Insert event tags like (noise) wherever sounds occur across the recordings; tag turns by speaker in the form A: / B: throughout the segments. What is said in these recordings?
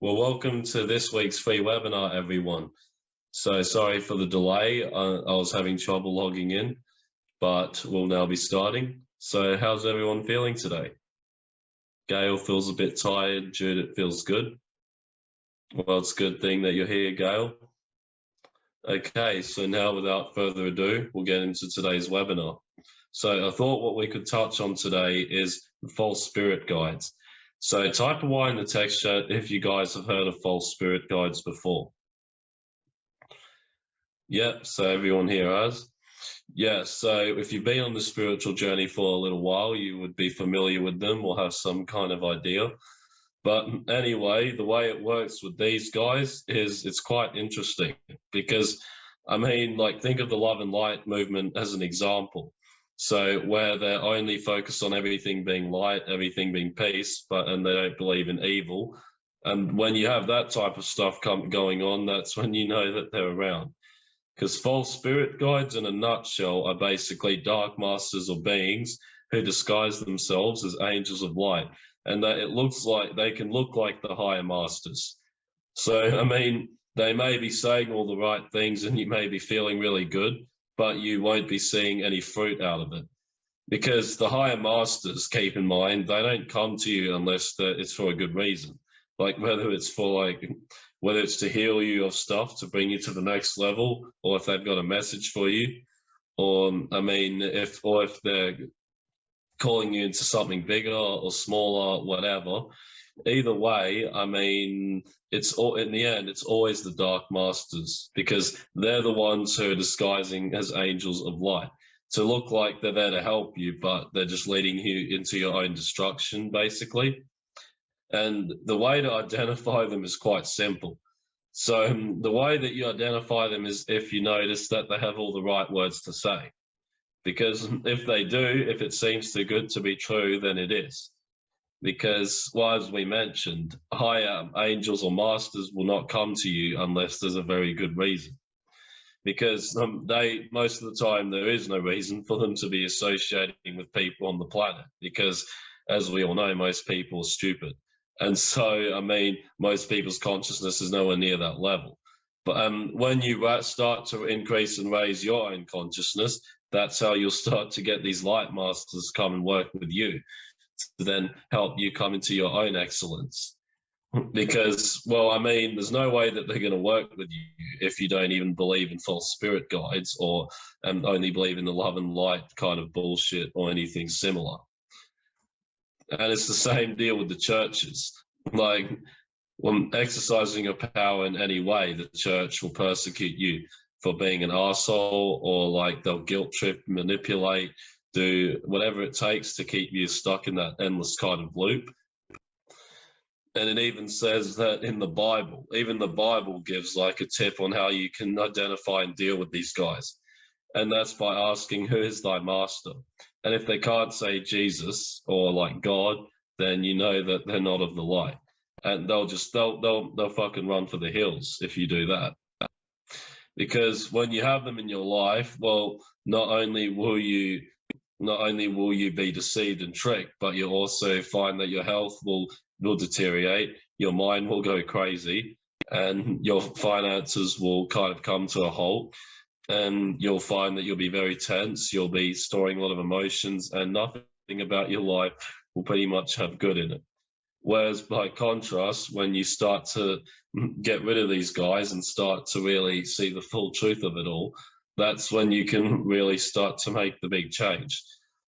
A: Well, welcome to this week's free webinar, everyone. So sorry for the delay. Uh, I was having trouble logging in, but we'll now be starting. So how's everyone feeling today? Gail feels a bit tired. Judith feels good. Well, it's a good thing that you're here, Gail. Okay, so now without further ado, we'll get into today's webinar. So I thought what we could touch on today is false spirit guides. So type a Y in the text chat if you guys have heard of false spirit guides before. Yep, so everyone here has. Yeah, so if you've been on the spiritual journey for a little while, you would be familiar with them or have some kind of idea. But anyway, the way it works with these guys is it's quite interesting because, I mean, like think of the love and light movement as an example. So where they're only focused on everything being light, everything being peace, but and they don't believe in evil. And when you have that type of stuff come, going on, that's when you know that they're around. Because false spirit guides, in a nutshell, are basically dark masters or beings who disguise themselves as angels of light, and that it looks like they can look like the higher masters. So, (laughs) I mean, they may be saying all the right things, and you may be feeling really good, but you won't be seeing any fruit out of it. Because the higher masters, keep in mind, they don't come to you unless it's for a good reason. Like whether it's for like, whether it's to heal you of stuff to bring you to the next level, or if they've got a message for you, or I mean, if or if they're calling you into something bigger or smaller, whatever, either way, I mean, it's all in the end, it's always the dark masters because they're the ones who are disguising as angels of light to look like they're there to help you, but they're just leading you into your own destruction, basically. And the way to identify them is quite simple. So um, the way that you identify them is if you notice that they have all the right words to say. Because if they do, if it seems too good to be true, then it is because, well, as we mentioned, higher angels or masters will not come to you unless there's a very good reason. Because um, they, most of the time, there is no reason for them to be associating with people on the planet. Because, as we all know, most people are stupid. And so, I mean, most people's consciousness is nowhere near that level. But um, when you start to increase and raise your own consciousness, that's how you'll start to get these light masters come and work with you to then help you come into your own excellence. Because, well, I mean, there's no way that they're going to work with you if you don't even believe in false spirit guides or um, only believe in the love and light kind of bullshit or anything similar. And it's the same deal with the churches. Like, when exercising your power in any way, the church will persecute you for being an asshole or like they'll guilt trip, manipulate, do whatever it takes to keep you stuck in that endless kind of loop. And it even says that in the Bible, even the Bible gives like a tip on how you can identify and deal with these guys. And that's by asking, Who is thy master? And if they can't say Jesus or like God, then you know that they're not of the light. And they'll just they'll they'll they'll fucking run for the hills if you do that. Because when you have them in your life, well, not only will you not only will you be deceived and tricked, but you'll also find that your health will will deteriorate, your mind will go crazy, and your finances will kind of come to a halt. And you'll find that you'll be very tense, you'll be storing a lot of emotions, and nothing about your life will pretty much have good in it. Whereas by contrast, when you start to get rid of these guys and start to really see the full truth of it all, that's when you can really start to make the big change.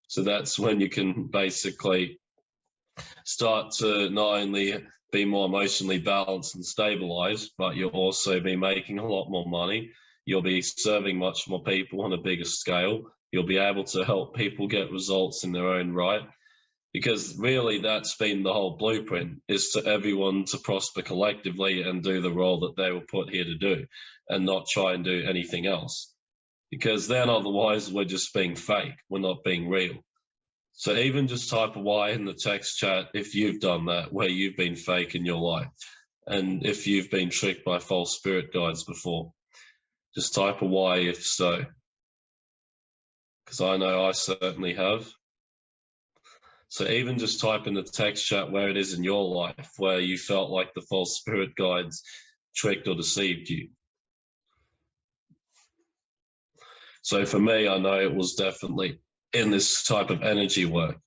A: So that's when you can basically start to not only be more emotionally balanced and stabilized, but you'll also be making a lot more money. You'll be serving much more people on a bigger scale. You'll be able to help people get results in their own right. Because really that's been the whole blueprint is to everyone to prosper collectively and do the role that they were put here to do and not try and do anything else because then otherwise we're just being fake. We're not being real. So even just type a Y in the text chat if you've done that, where you've been fake in your life, and if you've been tricked by false spirit guides before. Just type a Y if so. Because I know I certainly have. So even just type in the text chat where it is in your life where you felt like the false spirit guides tricked or deceived you. So for me, I know it was definitely in this type of energy work,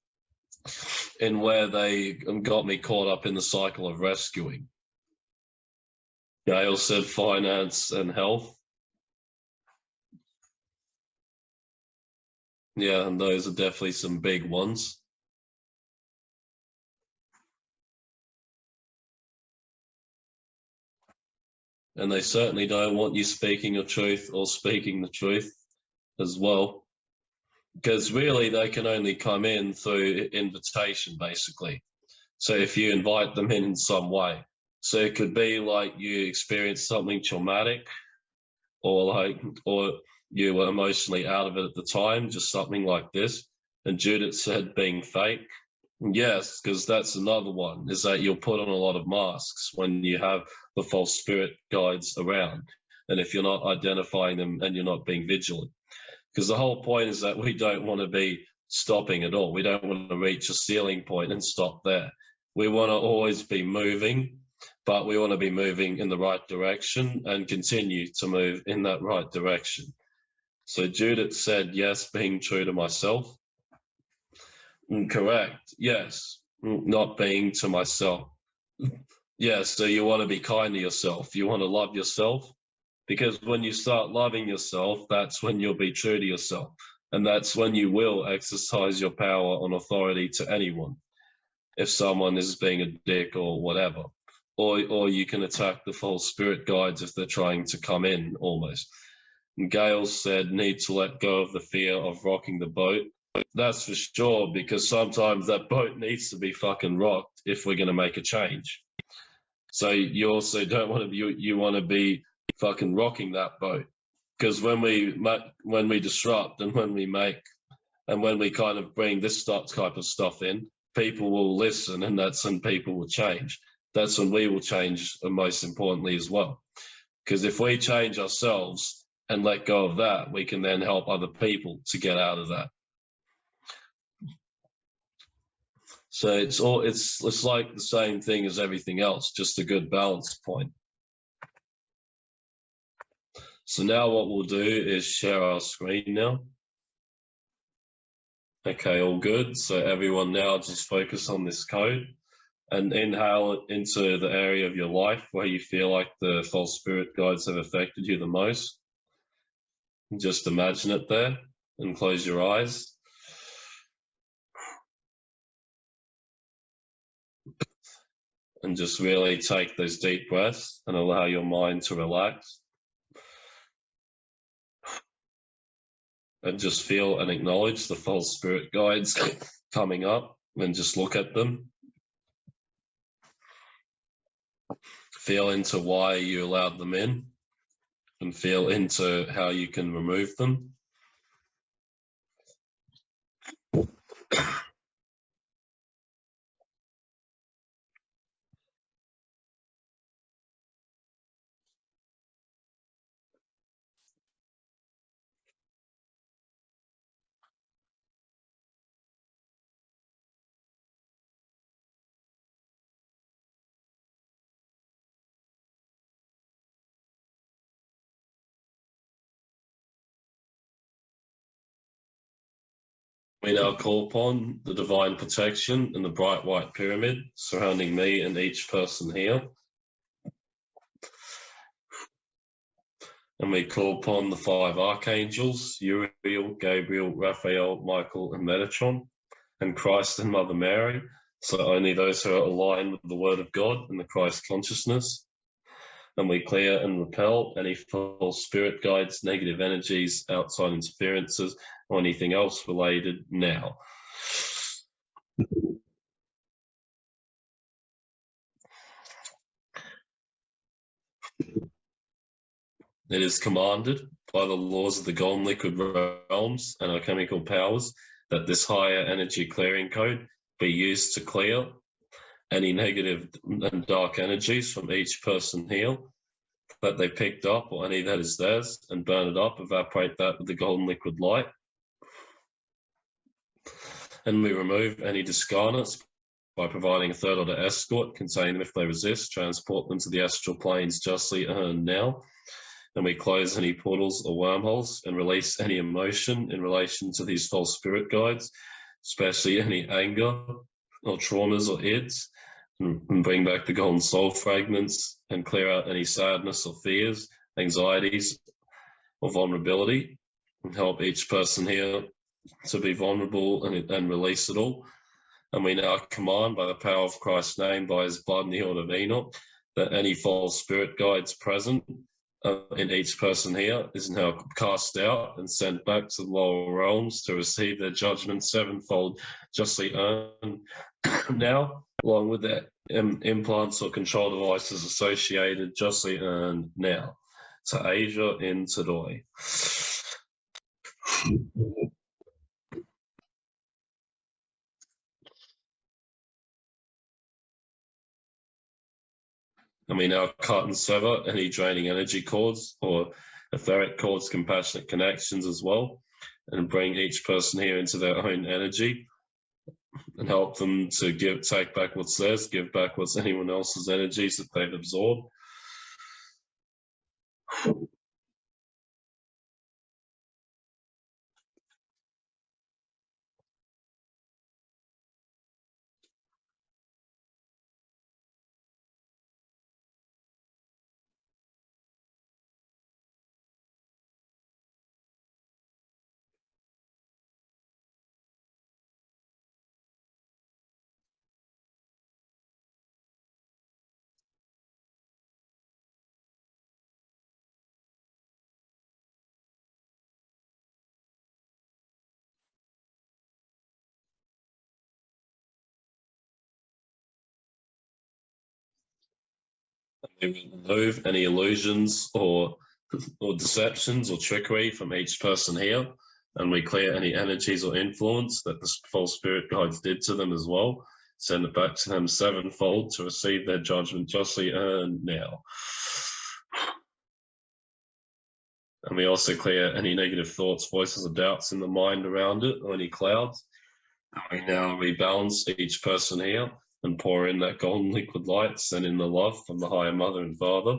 A: in where they got me caught up in the cycle of rescuing. Gail said finance and health. Yeah, and those are definitely some big ones. And they certainly don't want you speaking your truth or speaking the truth as well. Because really, they can only come in through invitation, basically. So if you invite them in in some way, so it could be like you experienced something traumatic, or like, or you were emotionally out of it at the time, just something like this. And Judith said being fake. Yes, because that's another one, is that you'll put on a lot of masks when you have the false spirit guides around. And if you're not identifying them and you're not being vigilant because the whole point is that we don't want to be stopping at all. We don't want to reach a ceiling point and stop there. We want to always be moving, but we want to be moving in the right direction and continue to move in that right direction. So Judith said, yes, being true to myself. Mm, correct. Yes. Mm, not being to myself. (laughs) Yes. So you want to be kind to yourself. You want to love yourself because when you start loving yourself, that's when you'll be true to yourself. And that's when you will exercise your power and authority to anyone. If someone is being a dick or whatever, or, or you can attack the false spirit guides if they're trying to come in almost. And Gail said, need to let go of the fear of rocking the boat. That's for sure, because sometimes that boat needs to be fucking rocked if we're going to make a change. So you also don't want to be, you, you want to be fucking rocking that boat. Because when we when we disrupt and when we make and when we kind of bring this type of stuff in, people will listen, and that's when people will change. That's when we will change, and most importantly as well. Because if we change ourselves and let go of that, we can then help other people to get out of that. So it's all it's it's like the same thing as everything else, just a good balance point. So now what we'll do is share our screen now. Okay, all good. So everyone now just focus on this code and inhale into the area of your life where you feel like the false spirit guides have affected you the most. Just imagine it there and close your eyes. And just really take those deep breaths and allow your mind to relax. And just feel and acknowledge the false spirit guides (laughs) coming up and just look at them. Feel into why you allowed them in and feel into how you can remove them. We now call upon the divine protection and the bright white pyramid surrounding me and each person here. And we call upon the five archangels, Uriel, Gabriel, Raphael, Michael, and Metatron, and Christ and Mother Mary, so only those who are aligned with the Word of God and the Christ consciousness. And we clear and repel any false spirit guides, negative energies, outside interferences, or anything else related now. It is commanded by the laws of the golden liquid realms and alchemical powers that this higher energy clearing code be used to clear any negative and dark energies from each person here that they picked up or any that is theirs and burn it up, evaporate that with the golden liquid light And we remove any discarnates by providing a third order escort, contain them if they resist, transport them to the astral planes justly earned now. And we close any portals or wormholes and release any emotion in relation to these false spirit guides, especially any anger or traumas or ids, and bring back the golden soul fragments and clear out any sadness or fears, anxieties or vulnerability, and help each person here to be vulnerable and, and release it all. And we now command by the power of Christ's name, by his blood in the order of Enoch, that any false spirit guides present in each person here is now cast out and sent back to the lower realms to receive their judgment sevenfold justly earned (coughs) now, along with their Im implants or control devices associated justly earned now. To Asia in Tadoi. And we now cut and sever any draining energy cords or etheric cords, compassionate connections as well, and bring each person here into their own energy and help them to give take back what's theirs, give back what's anyone else's energies that they've absorbed. Remove any illusions or or deceptions or trickery from each person here and we clear any energies or influence that the false spirit guides did to them as well send it back to them sevenfold to receive their judgment justly earned now. And we also clear any negative thoughts voices or doubts in the mind around it or any clouds. And we now rebalance each person here and pour in that golden liquid light, send in the love from the higher mother and father.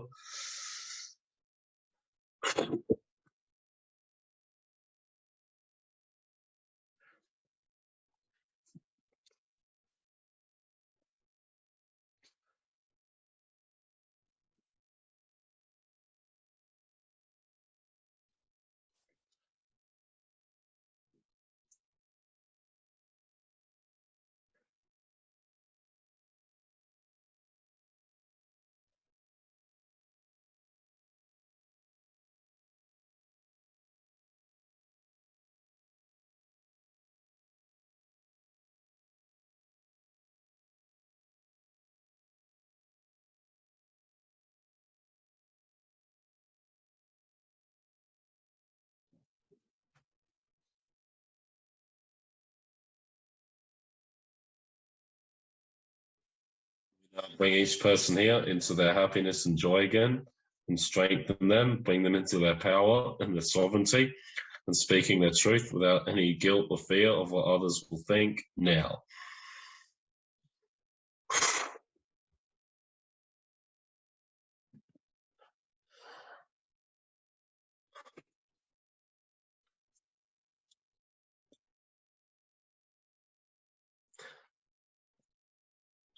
A: Uh, bring each person here into their happiness and joy again and strengthen them, bring them into their power and their sovereignty and speaking their truth without any guilt or fear of what others will think now.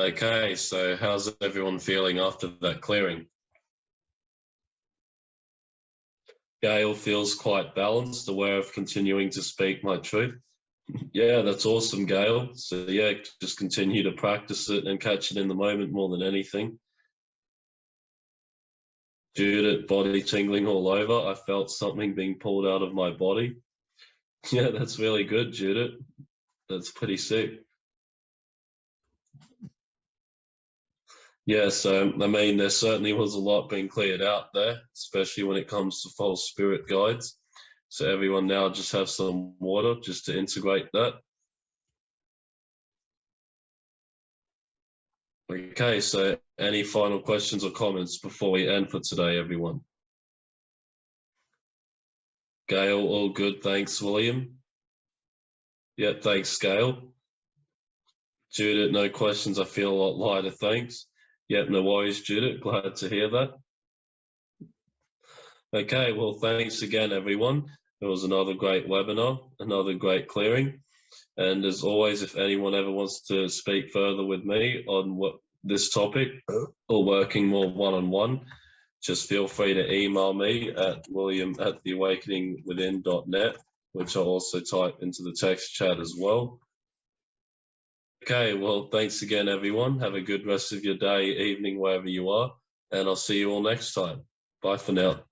A: Okay, so how's everyone feeling after that clearing? Gail feels quite balanced, aware of continuing to speak my truth. (laughs) yeah, that's awesome, Gail. So yeah, just continue to practice it and catch it in the moment more than anything. Judith, body tingling all over. I felt something being pulled out of my body. (laughs) Yeah, that's really good, Judith. That's pretty sick. Yes, so I mean, there certainly was a lot being cleared out there, especially when it comes to false spirit guides. So everyone now just have some water just to integrate that. Okay, so any final questions or comments before we end for today, everyone? Gail, all good. Thanks, William. Yeah, thanks, Gail. Judith, no questions. I feel a lot lighter. Thanks. Yep, no worries, Judith. Glad to hear that. Okay, well, thanks again, everyone. It was another great webinar, another great clearing. And as always, if anyone ever wants to speak further with me on what this topic or working more one-on-one, just feel free to email me at william at theawakeningwithin.net, which I'll also type into the text chat as well. Okay, well, thanks again, everyone. Have a good rest of your day, evening, wherever you are, and I'll see you all next time. Bye for now.